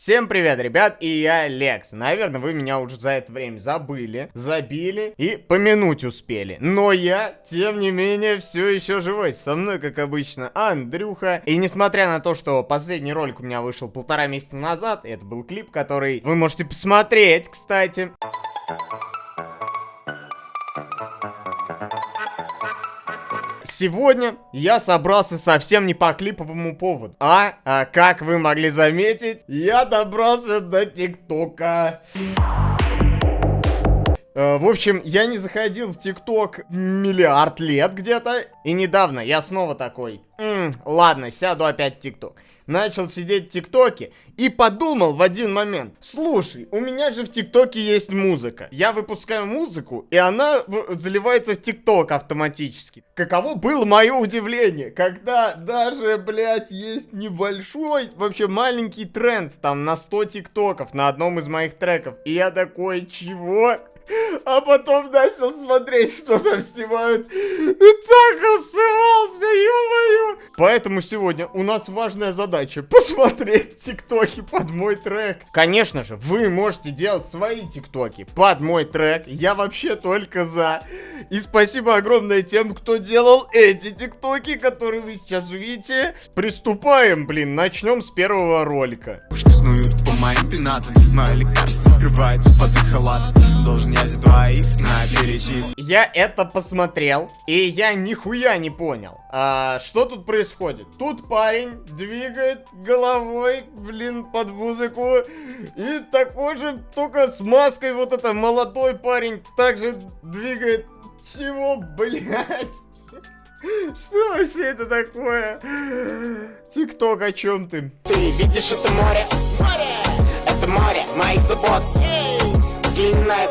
Всем привет, ребят, и я Лекс. Наверное, вы меня уже за это время забыли, забили и помянуть успели. Но я, тем не менее, все еще живой. Со мной, как обычно, Андрюха. И несмотря на то, что последний ролик у меня вышел полтора месяца назад, это был клип, который вы можете посмотреть, кстати. Сегодня я собрался совсем не по клиповому поводу. А, а как вы могли заметить, я добрался до ТикТока. Э, в общем, я не заходил в ТикТок миллиард лет где-то. И недавно я снова такой, М, ладно, сяду опять в ТикТок. Начал сидеть в ТикТоке и подумал в один момент, слушай, у меня же в ТикТоке есть музыка. Я выпускаю музыку, и она заливается в ТикТок автоматически. Каково было мое удивление, когда даже, блядь, есть небольшой, вообще маленький тренд там на 100 ТикТоков на одном из моих треков. И я такой, чего? А потом начал смотреть, что там снимают. И так усывался, ё-моё. Поэтому сегодня у нас важная задача посмотреть тиктоки под мой трек. Конечно же, вы можете делать свои тиктоки под мой трек. Я вообще только за. И спасибо огромное тем, кто делал эти тиктоки, которые вы сейчас увидите. Приступаем, блин, начнем с первого ролика. Что снуют по моим пенатам, мое лекарство скрывается под их халатом. Должен двоих на аперитив. Я это посмотрел, и я нихуя не понял. А, что тут происходит? Тут парень двигает головой, блин, под музыку. И такой же, только с маской, вот это молодой парень также двигает. Чего, блядь? Что вообще это такое? Тикток, о чем ты? Ты видишь это море? Море! Это море моих забот. Взгляни на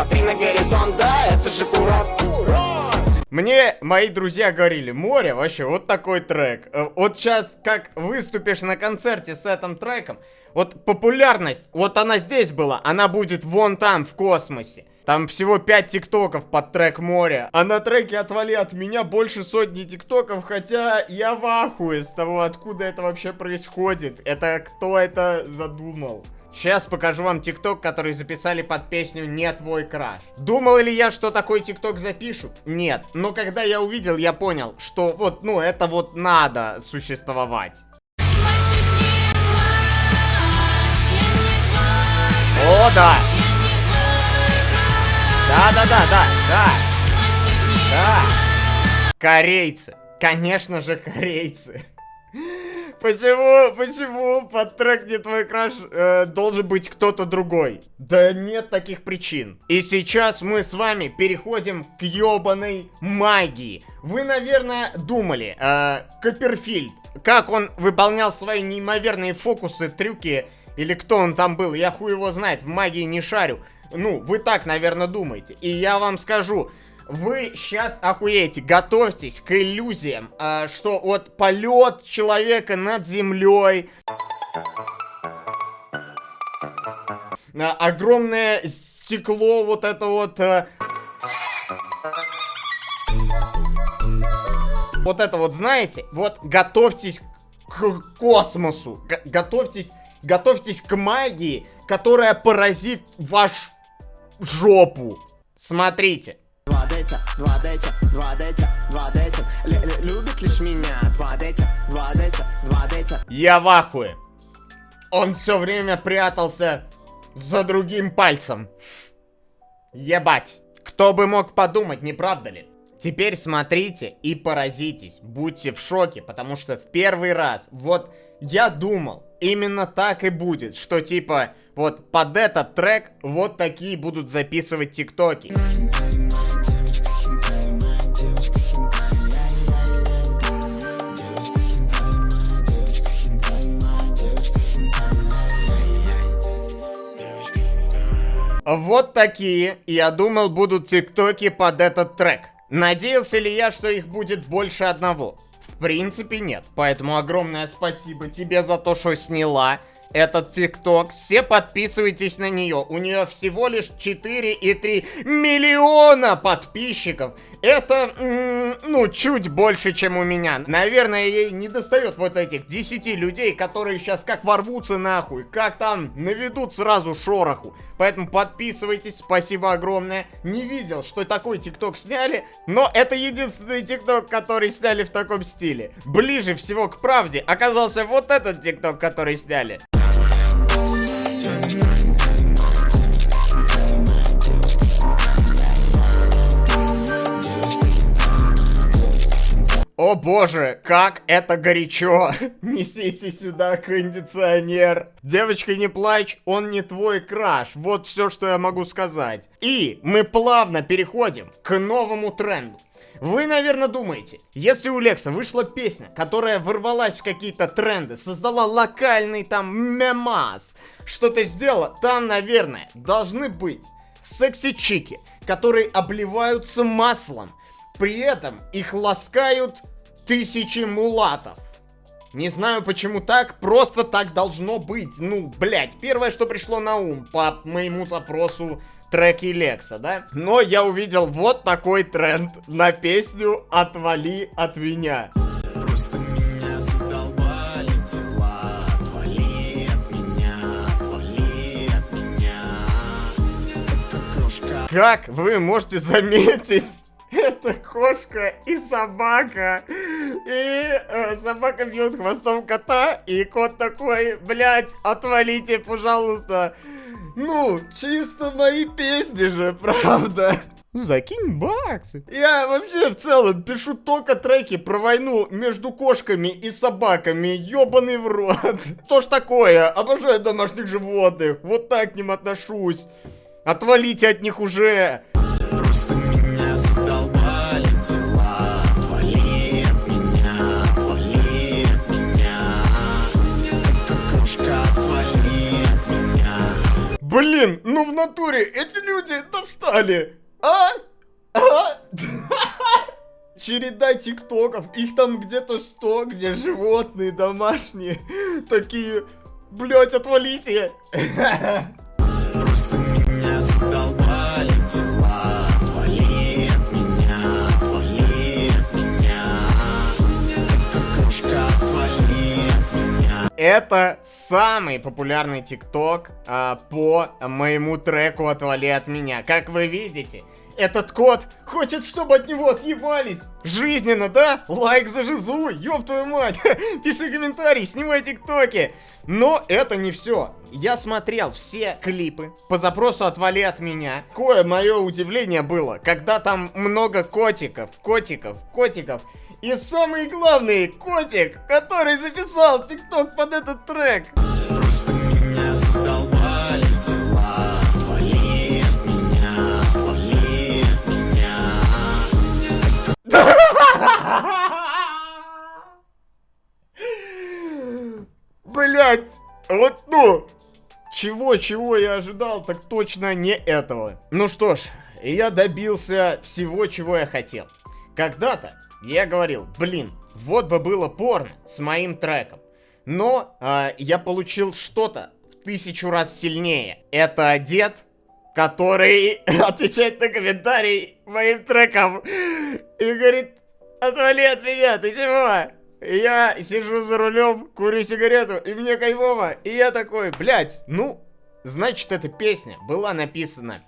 посмотри на горизонт, да, это же курорт. Мне мои друзья говорили, море, вообще, вот такой трек. Э, вот сейчас, как выступишь на концерте с этим треком, вот популярность, вот она здесь была, она будет вон там, в космосе. Там всего 5 тиктоков под трек море. А на треке «Отвали от меня» больше сотни тиктоков, хотя я в ахуе с того, откуда это вообще происходит. Это кто это задумал? Сейчас покажу вам тикток, который записали под песню «Не твой краш». Думал ли я, что такой тикток запишу? Нет. Но когда я увидел, я понял, что вот, ну, это вот надо существовать. О, да. Да-да-да, да, да. Да. Корейцы. Конечно же, корейцы. Почему, почему под трек «Не твой краш» э, должен быть кто-то другой? Да нет таких причин. И сейчас мы с вами переходим к ёбаной магии. Вы, наверное, думали, э, Копперфильд, как он выполнял свои неимоверные фокусы, трюки, или кто он там был, я хуй его знает, в магии не шарю. Ну, вы так, наверное, думаете. И я вам скажу, вы сейчас охуеете, готовьтесь к иллюзиям, а, что вот полет человека над землей, а, огромное стекло, вот это вот... А, вот это вот, знаете, вот готовьтесь к космосу, готовьтесь, готовьтесь к магии, которая поразит ваш жопу. Смотрите. Два детя, два детя, два детя, два детя Любит лишь меня. Два детя, два детя, два детя Я в ахуе. Он все время прятался за другим пальцем. Ебать. Кто бы мог подумать, не правда ли? Теперь смотрите и поразитесь, будьте в шоке, потому что в первый раз, вот я думал, именно так и будет, что типа, вот под этот трек вот такие будут записывать тиктоки. Вот такие, я думал, будут тиктоки под этот трек. Надеялся ли я, что их будет больше одного? В принципе, нет. Поэтому огромное спасибо тебе за то, что сняла этот ТикТок. Все подписывайтесь на нее. У нее всего лишь 4,3 миллиона подписчиков. Это, ну, чуть больше, чем у меня. Наверное, ей не достает вот этих 10 людей, которые сейчас как ворвутся нахуй, как там наведут сразу шороху. Поэтому подписывайтесь, спасибо огромное. Не видел, что такой тикток сняли, но это единственный тикток, который сняли в таком стиле. Ближе всего к правде оказался вот этот тикток, который сняли. О боже, как это горячо! Несите сюда кондиционер. Девочка, не плачь, он не твой краш. Вот все, что я могу сказать. И мы плавно переходим к новому тренду. Вы, наверное, думаете, если у Лекса вышла песня, которая ворвалась в какие-то тренды, создала локальный там мемас, что-то сделала, там, наверное, должны быть секси-чики, которые обливаются маслом, при этом их ласкают тысячи мулатов. Не знаю почему так, просто так должно быть. Ну, блять, первое, что пришло на ум по моему запросу треки Лекса, да? Но я увидел вот такой тренд на песню «Отвали от меня». Просто меня задолбали дела, отвали от меня, отвали от меня. Как, как вы можете заметить, это кошка и собака. И э, собака бьет хвостом кота, и кот такой, блядь, отвалите, пожалуйста. Ну, чисто мои песни же, правда. Закинь баксы. Я вообще в целом пишу только треки про войну между кошками и собаками. Ёбаный в рот. Что ж такое? Обожаю домашних животных. Вот так к ним отношусь. Отвалите от них уже. Просто Блин, ну в натуре эти люди достали А? А? Череда тиктоков, их там где-то 100, где животные домашние Такие, блять, отвалите Это самый популярный тикток а, по моему треку «Отвали от меня». Как вы видите, этот кот хочет, чтобы от него отъебались. Жизненно, да? Лайк за жизу, ёб твою мать. Пиши комментарий, снимай тиктоки. Но это не все. Я смотрел все клипы по запросу «Отвали от меня». Кое мое удивление было, когда там много котиков, котиков, котиков. И самый главный, котик, который записал тикток под этот трек. Просто Блять, вот ну, чего-чего я ожидал, так точно не этого. Ну что ж, я добился всего, чего я хотел. Когда-то я говорил, блин, вот бы было порно с моим треком. Но э, я получил что-то в тысячу раз сильнее. Это дед, который отвечает на комментарий моим треком и говорит, отвали от меня, ты чего? Я сижу за рулем, курю сигарету, и мне кайфово. И я такой, блядь, ну, значит, эта песня была написана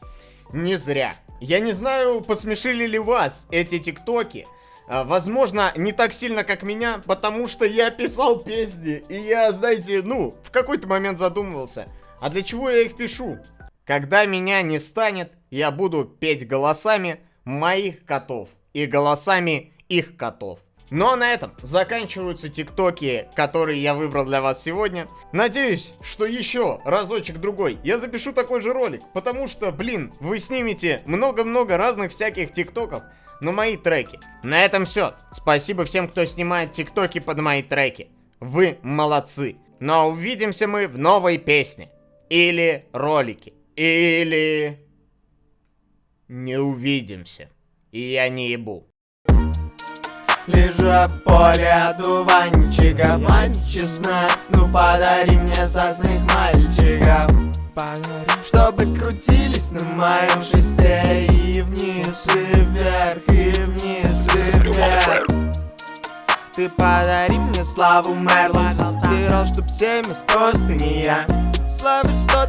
не зря. Я не знаю, посмешили ли вас эти тиктоки, а, возможно, не так сильно, как меня, потому что я писал песни. И я, знаете, ну, в какой-то момент задумывался. А для чего я их пишу? Когда меня не станет, я буду петь голосами моих котов. И голосами их котов. Ну а на этом заканчиваются тиктоки, которые я выбрал для вас сегодня. Надеюсь, что еще разочек-другой я запишу такой же ролик, потому что, блин, вы снимете много-много разных всяких тиктоков, на мои треки. На этом все. Спасибо всем, кто снимает тиктоки под мои треки. Вы молодцы. Но увидимся мы в новой песне. Или ролике. Или... Не увидимся. И я не ебу. Лежу в поле одуванчика Мать честна, ну подари мне сосных мальчиков. Подари Чтобы крутились на моем шесте И вниз, и вверх, и вниз, и вверх. Ты подари мне славу, Мерлин Стирал, чтоб семя с простыни я. Слабый, что